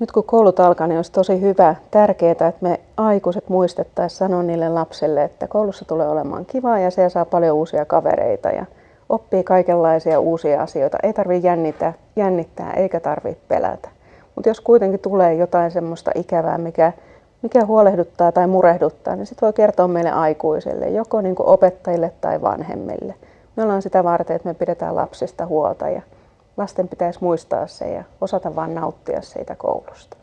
Nyt kun koulut alkaa, niin olisi tosi hyvä, tärkeää, että me aikuiset muistettaisiin sanoa niille lapsille, että koulussa tulee olemaan kivaa ja siellä saa paljon uusia kavereita ja oppii kaikenlaisia uusia asioita. Ei tarvitse jännittää, jännittää eikä tarvitse pelätä. Mutta jos kuitenkin tulee jotain semmoista ikävää, mikä, mikä huolehduttaa tai murehduttaa, niin sitten voi kertoa meille aikuisille, joko niin opettajille tai vanhemmille. Me ollaan sitä varten, että me pidetään lapsista huolta ja lasten pitäisi muistaa se ja osata vain nauttia siitä koulusta.